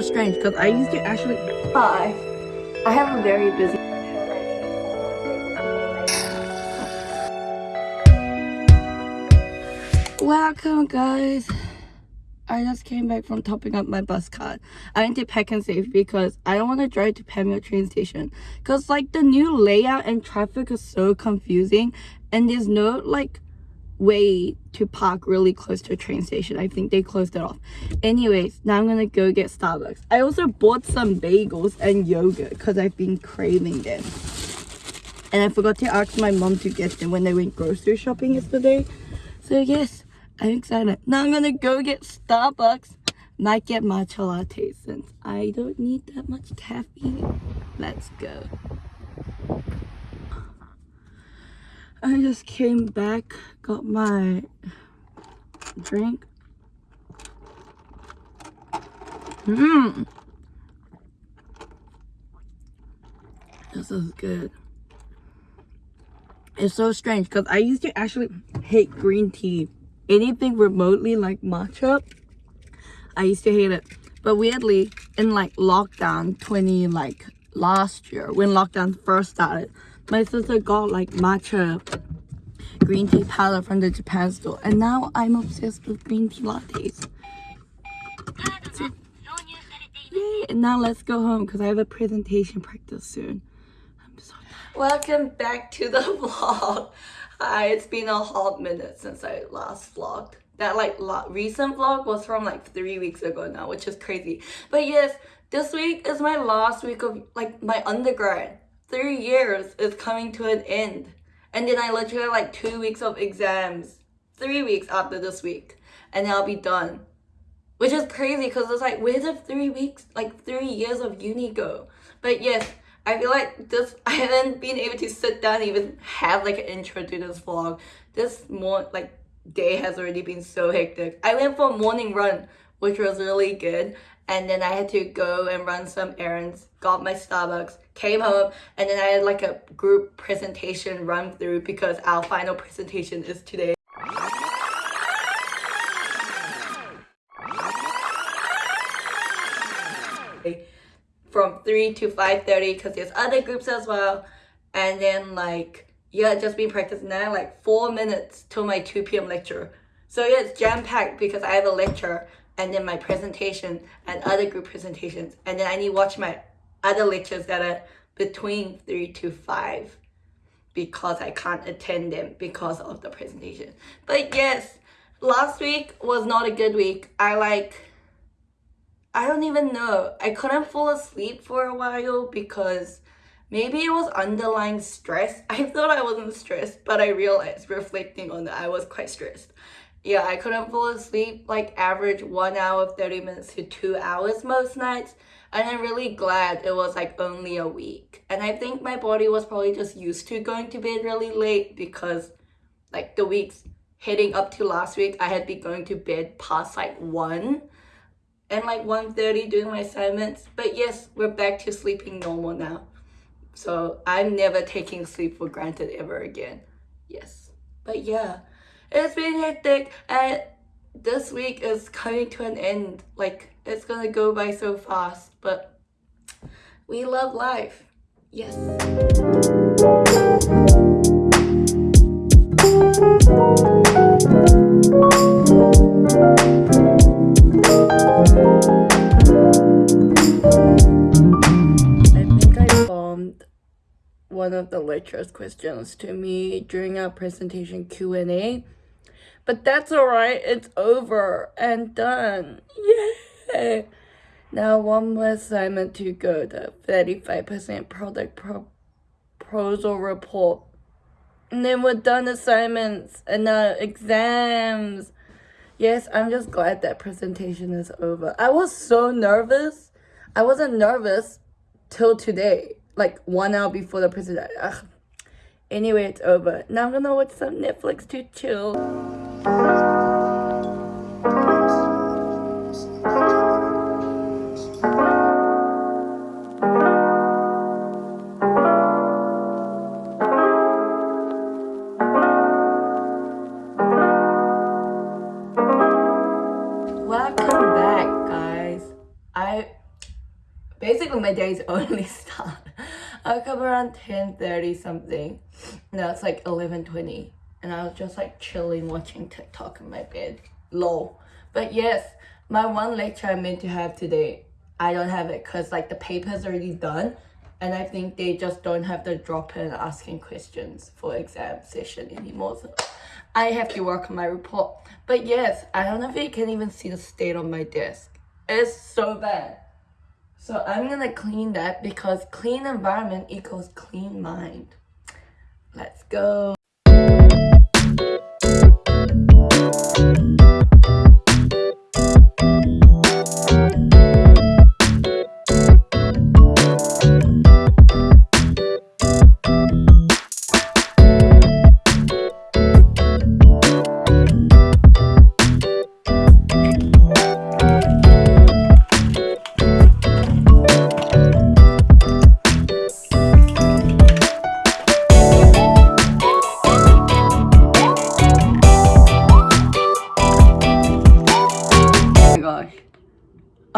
Strange, because I used to actually. Hi. I have a very busy Welcome, guys. I just came back from topping up my bus card. I went to PAK'nSAVE because I don't want to drive to Panmure train station. Because, like, the new layout and traffic is so confusing. And there's no, like, way to park really close to a train station. I think they closed it off. Anyways, now I'm gonna go get Starbucks. I also bought some bagels and yogurt because I've been craving them. And I forgot to ask my mom to get them when they went grocery shopping yesterday. So yes, I'm excited. Now I'm gonna go get Starbucks. Might get matcha latte since I don't need that much caffeine. Let's go. I just came back, got my drink. Mmm. This is good. It's so strange because I used to actually hate green tea. Anything remotely like matcha, I used to hate it. But weirdly, in like lockdown 20 like last year, when lockdown first started, my sister got like matcha green tea powder from the Japan store and now I'm obsessed with green tea lattes. Yay! And now let's go home because I have a presentation practice soon. I'm so Welcome back to the vlog. Hi, it's been a hot minute since I last vlogged. That like recent vlog was from like three weeks ago now, which is crazy. But yes, this week is my last week of like my undergrad three years is coming to an end. And then I literally have like two weeks of exams, three weeks after this week, and I'll be done. Which is crazy because it's like, where did three weeks, like three years of uni go? But yes, I feel like this, I haven't been able to sit down even have like an intro to this vlog. This more like day has already been so hectic. I went for a morning run, which was really good and then I had to go and run some errands, got my Starbucks, came home, and then I had like a group presentation run through because our final presentation is today. From 3 to 5.30 because there's other groups as well. And then like, yeah, just been practicing now, like 4 minutes till my 2 p.m. lecture. So yeah, it's jam-packed because I have a lecture and then my presentation and other group presentations. And then I need to watch my other lectures that are between three to five because I can't attend them because of the presentation. But yes, last week was not a good week. I like, I don't even know. I couldn't fall asleep for a while because maybe it was underlying stress. I thought I wasn't stressed, but I realized reflecting on that I was quite stressed yeah, I couldn't fall asleep like average one hour, 30 minutes to two hours most nights. And I'm really glad it was like only a week. And I think my body was probably just used to going to bed really late because like the weeks heading up to last week, I had been going to bed past like 1 and like 1.30 doing my assignments. But yes, we're back to sleeping normal now. So I'm never taking sleep for granted ever again. Yes. But yeah. It's been hectic and this week is coming to an end. Like, it's gonna go by so fast, but we love life. Yes. one of the lecturer's questions to me during our presentation Q&A but that's alright, it's over and done. Yay! Now one more assignment to go, the 35% product pro proposal report. And then we're done assignments and now exams. Yes, I'm just glad that presentation is over. I was so nervous. I wasn't nervous till today, like one hour before the presentation. Anyway, it's over. Now I'm gonna watch some Netflix to chill. Welcome back. Guys. I basically my days only start. I up around 10.30 something. Now it's like 11.20 and I was just like chilling watching TikTok in my bed. Low. But yes, my one lecture I meant to have today, I don't have it because like the paper's already done and I think they just don't have the drop in asking questions for exam session anymore. So I have to work on my report. But yes, I don't know if you can even see the state on my desk. It's so bad. So I'm gonna clean that because clean environment equals clean mind. Let's go. Thank you.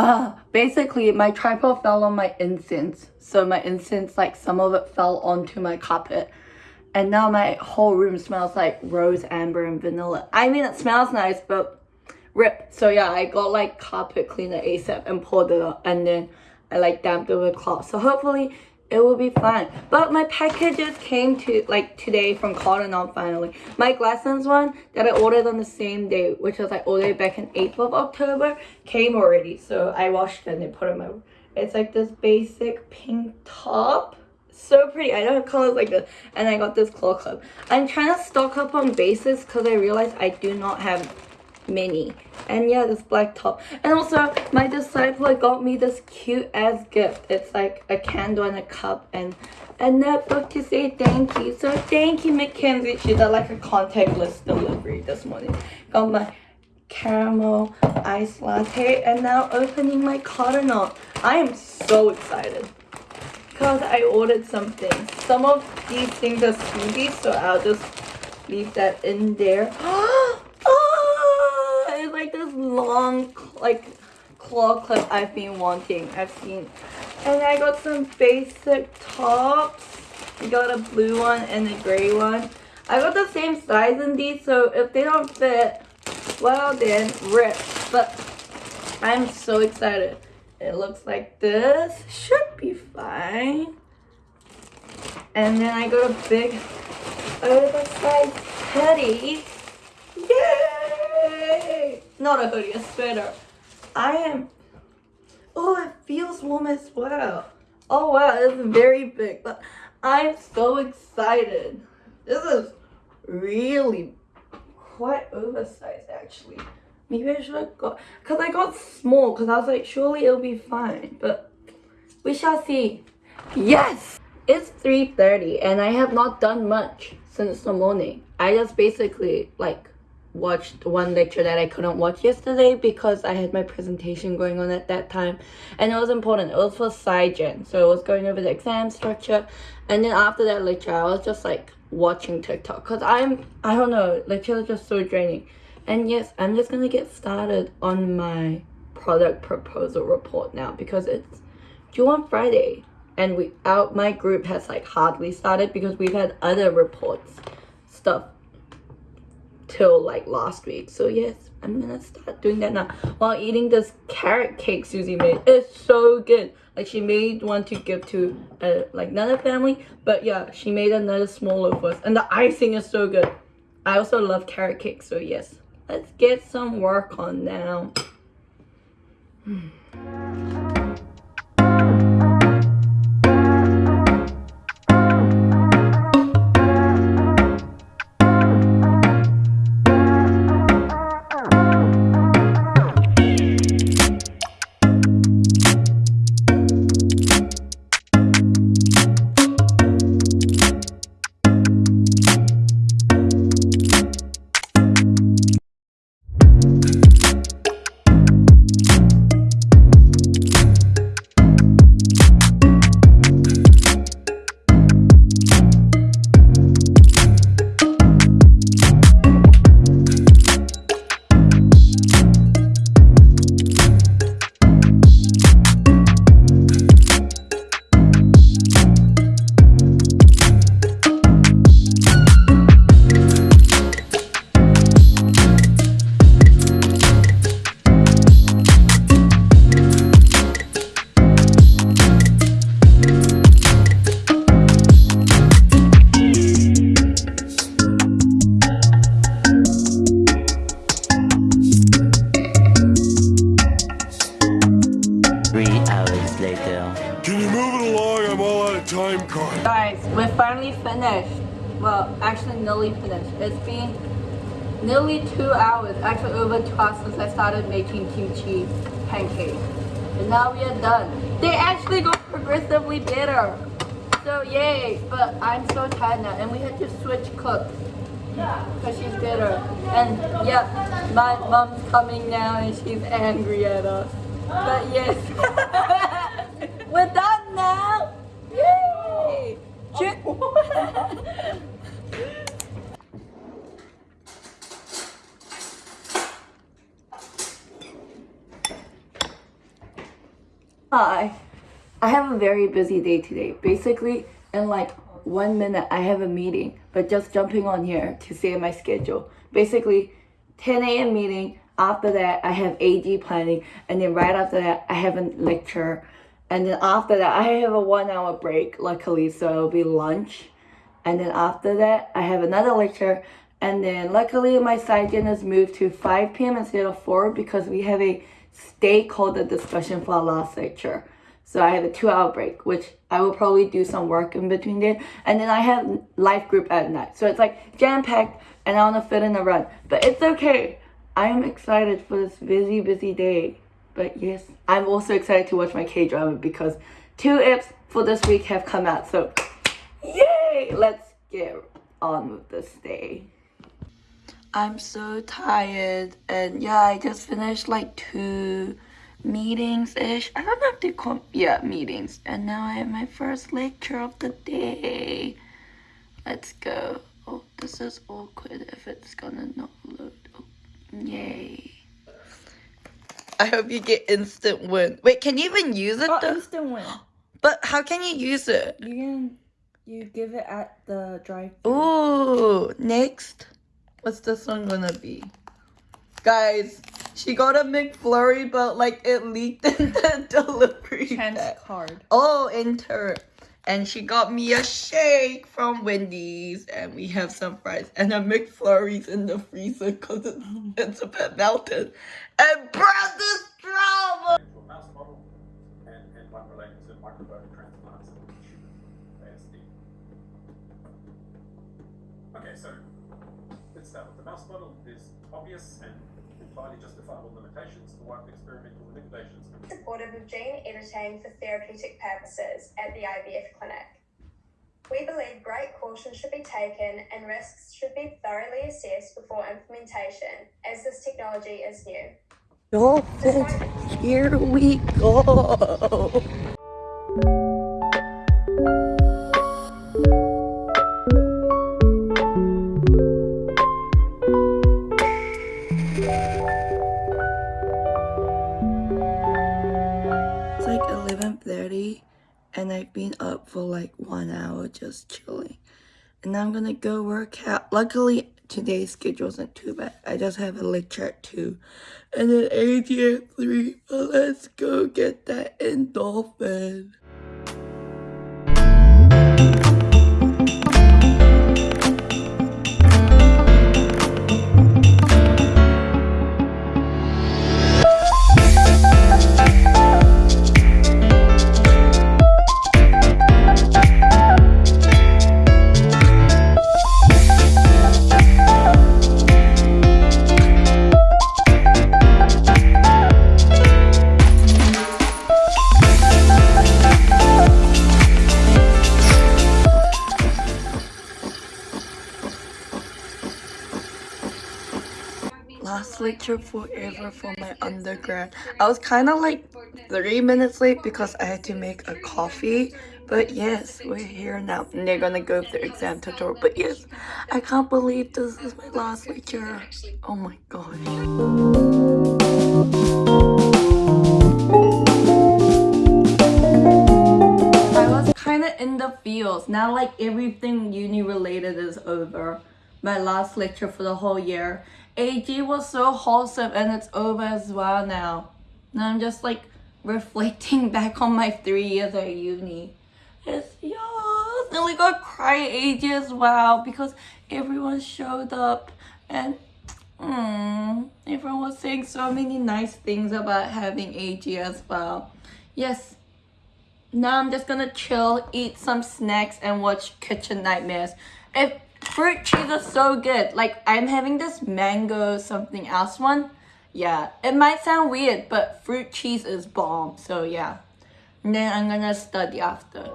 Uh, basically my tripod fell on my incense. So my incense, like some of it fell onto my carpet. And now my whole room smells like rose, amber, and vanilla. I mean, it smells nice, but rip. So yeah, I got like carpet cleaner ASAP and poured it up. And then I like damped it with cloth. So hopefully it will be fine but my packages came to like today from Cotton On finally. My Glassons one that I ordered on the same day which was like ordered back in 8th of October came already. So I washed it and put it in my it's like this basic pink top. So pretty. I don't have colors like this. And I got this claw clip I'm trying to stock up on bases because I realized I do not have mini. And yeah this black top. And also my disciple got me this cute ass gift. It's like a candle and a cup and a notebook to say thank you. So thank you mackenzie. She did like a contactless delivery this morning. Got my caramel ice latte and now opening my Cotton On i am so excited. Because i ordered some things some of these things are smoothies so i'll just leave that in there oh, like this long like claw clip I've been wanting. I've seen. And I got some basic tops. I got a blue one and a gray one. I got the same size in these, so if they don't fit, well then, rip. But I'm so excited. It looks like this. Should be fine. And then I got a big oversized hoodie. Yay! Not a hoodie, a sweater. I am... Oh, it feels warm as well. Oh wow, it's very big. But I'm so excited. This is really quite oversized actually. Maybe I should have got... Because I got small because I was like, surely it'll be fine. But we shall see. Yes! It's 3.30 and I have not done much since the morning. I just basically like watched one lecture that I couldn't watch yesterday because I had my presentation going on at that time and it was important. It was for SciGen. So it was going over the exam structure and then after that lecture I was just like watching TikTok because I'm, I don't know, lectures are just so draining. And yes, I'm just gonna get started on my product proposal report now because it's due on Friday and we out my group has like hardly started because we've had other reports stuff till like last week. So yes, I'm gonna start doing that now while eating this carrot cake Susie made. It's so good. Like she made one to give to uh, like another family, but yeah, she made another small for us. And the icing is so good. I also love carrot cake, so yes. Let's get some work on now. Time card. Guys, we're finally finished. Well, actually nearly finished. It's been nearly two hours, actually over two hours since I started making kimchi pancakes. And now we are done. They actually got progressively better. So yay, but I'm so tired now and we had to switch cooks. Because she's bitter. And yeah, my mom's coming now and she's angry at us. But yes. We're done now! Hi. I have a very busy day today. Basically, in like one minute, I have a meeting, but just jumping on here to say my schedule. Basically, 10 a.m. meeting. After that, I have AG planning, and then right after that, I have a lecture, and then after that, I have a one-hour break. Luckily, so it'll be lunch, and then after that, I have another lecture, and then luckily, my side has moved to 5 p.m. instead of 4 because we have a stakeholder discussion for our last lecture. So I have a two hour break, which I will probably do some work in between there. And then I have life group at night. So it's like jam packed and I want to fit in a run. But it's okay. I'm excited for this busy, busy day. But yes, I'm also excited to watch my K drama because two eps for this week have come out. So yay! Let's get on with this day. I'm so tired and yeah, I just finished like two meetings ish. I don't have to call yeah meetings. And now I have my first lecture of the day. Let's go. Oh, this is awkward if it's gonna not load. Oh, yay. I hope you get instant win. Wait, can you even use it Oh, though? instant win. But how can you use it? You can you give it at the drive. Ooh, next. What's this one gonna be? Guys, she got a McFlurry, but like it leaked in the delivery Chance bag. card. Oh, enter. And she got me a shake from Wendy's, and we have some fries and a McFlurry's in the freezer because it's, it's a bit melted. And Brad this drama. a mouse model and, and one related to microbiome transplants of tissue, ASD. Okay, so let's start with the mouse model. There's obvious and entirely justifiable limitations to wild experimental manipulations. supportive of gene editing for therapeutic purposes at the IVF clinic. We believe great caution should be taken and risks should be thoroughly assessed before implementation, as this technology is new. Dolphins, oh, here we go. It's like 11:30 and I've been up for like 1 hour just chilling. And I'm gonna go work out. Luckily, today's schedule isn't too bad. I just have a lecture at 2 and then at 3. But let's go get that endorphin. Lecture forever for my undergrad. I was kind of like three minutes late because I had to make a coffee. But yes, we're here now. And they're gonna go through exam tutorial. But yes, I can't believe this is my last lecture. Oh my gosh. I was kind of in the fields. Now like everything uni related is over. My last lecture for the whole year. AG was so wholesome and it's over as well now. Now I'm just like reflecting back on my three years at uni. It's yeah, nearly got cry AG as well because everyone showed up and mm, everyone was saying so many nice things about having AG as well. Yes, now I'm just gonna chill, eat some snacks, and watch Kitchen Nightmares. If fruit cheese is so good, like I'm having this mango something else one. Yeah, it might sound weird, but fruit cheese is bomb. So yeah, and then I'm gonna study after.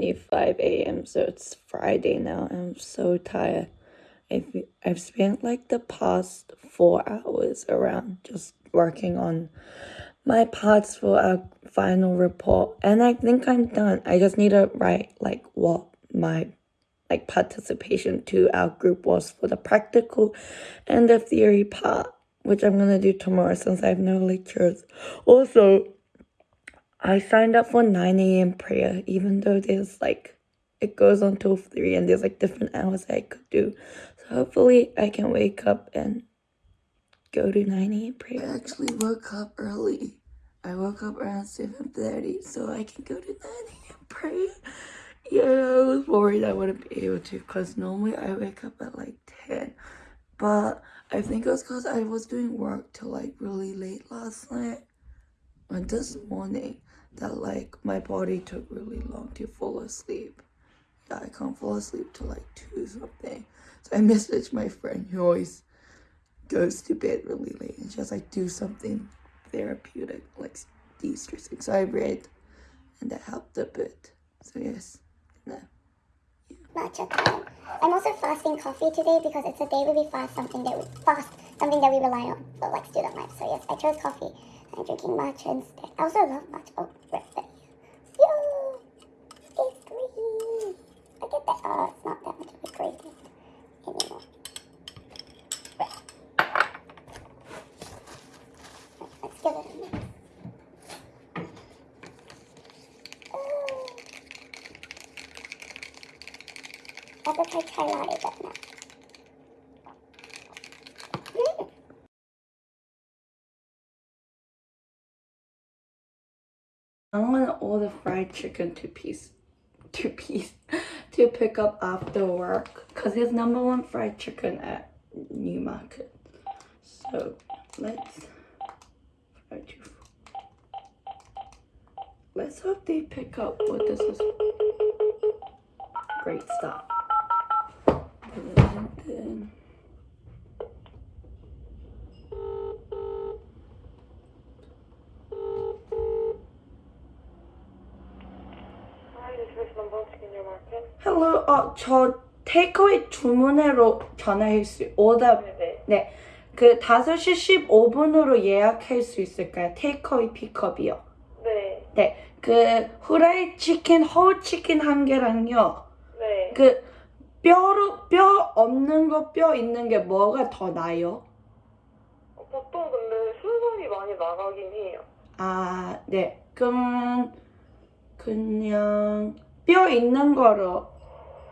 12:25 a.m. so it's Friday now. I'm so tired. I've I've spent like the past 4 hours around just working on my parts for our final report and I think I'm done. I just need to write like what my like participation to our group was for the practical and the theory part, which I'm gonna do tomorrow since I have no lectures. Also, I signed up for 9 a.m. prayer, even though there's like, it goes on till 3 and there's like different hours I could do. So hopefully I can wake up and go to 9 a.m. prayer. I actually woke up early. I woke up around 7.30 so I can go to 9 a.m. prayer. Yeah, I was worried I wouldn't be able to because normally I wake up at like 10. But I think it was because I was doing work till like really late last night. And this morning, that like my body took really long to fall asleep. Yeah, I can't fall asleep till like two something. So I messaged my friend who always goes to bed really late and she was like, do something therapeutic, like de-stressing. So I read and that helped a bit. So yes, no. matcha time. I'm also fasting coffee today because it's a day where we fast something that we fast something that we rely on, so like student life. So yes, I chose coffee. I'm drinking matcha instead. I also love matcha. Oh, right there. Yo, it's green. Look at that. Oh, it's not that much of a gradient anymore. Right. Right, Let's give it a mix. Oh. Ever try chai latte but not. Mm. I'm gonna order fried chicken two piece, two piece, to pick up after work because there's number one fried chicken at Newmarket. So let's to. Let's hope they pick up what this is. Great stuff. Hello, 어, 저 테이크어웨이 주문으로 전화할 수, 오더, 네네. 네. 그 5시 15분으로 예약할 수 있을까요? 테이크어웨이 픽업이요. 네. 네. 그 후라이 치킨, 허우 치킨 한 개랑요. 네. 그 뼈로, 뼈 없는 거, 뼈 있는 게 뭐가 더 나요? 어, 보통 근데 순살이 많이 나가긴 해요. 아, 네. 그럼 그냥 뼈 있는 거로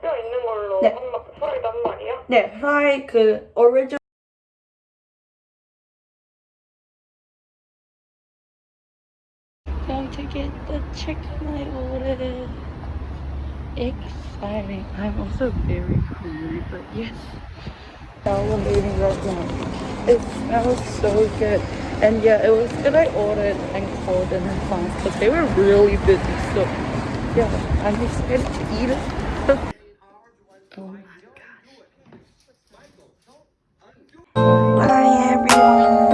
뼈 있는 걸로 네. 한 마, 프라이드 한 마리요? 네, 프라이 그 오리지널 Going to get the chicken I ordered. Exciting. I'm also very hungry, but yes. Salivating right now. It smells so good. And yeah, it was good I ordered and called in advance because they were really busy. So yeah, I'm excited to eat it. Bye everyone.